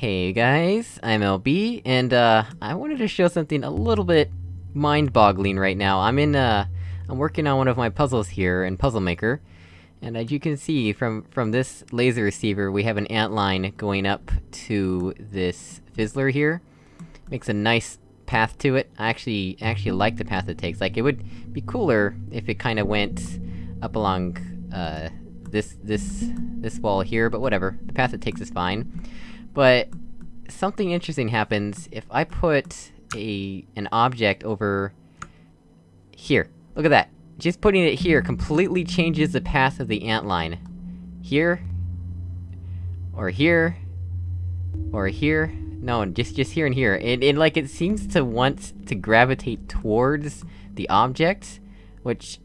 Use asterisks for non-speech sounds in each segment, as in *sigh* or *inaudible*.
Hey guys, I'm LB, and uh, I wanted to show something a little bit mind-boggling right now. I'm in, uh, I'm working on one of my puzzles here in Puzzle Maker, and as you can see from- from this laser receiver, we have an ant line going up to this fizzler here. Makes a nice path to it. I actually- actually like the path it takes. Like, it would be cooler if it kinda went up along, uh, this- this- this wall here, but whatever. The path it takes is fine. But, something interesting happens if I put a- an object over... Here. Look at that. Just putting it here completely changes the path of the ant line. Here. Or here. Or here. No, just- just here and here. And, and like, it seems to want to gravitate towards the object, which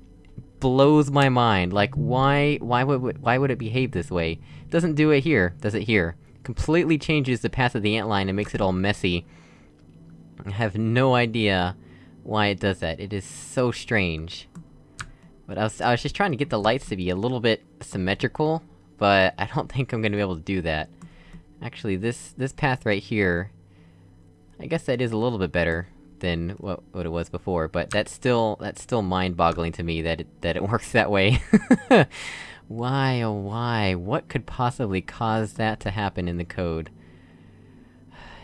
blows my mind. Like, why- why would- why would it behave this way? It doesn't do it here, does it here? Completely changes the path of the antline and makes it all messy. I have no idea why it does that. It is so strange. But I was- I was just trying to get the lights to be a little bit symmetrical, but I don't *laughs* think I'm gonna be able to do that. Actually, this- this path right here... I guess that is a little bit better than what- what it was before, but that's still- that's still mind-boggling to me that it- that it *laughs* works that way. *laughs* Why, oh why? What could possibly cause that to happen in the code? *sighs*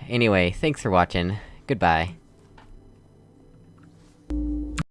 Anyway, thanks for watching. Goodbye.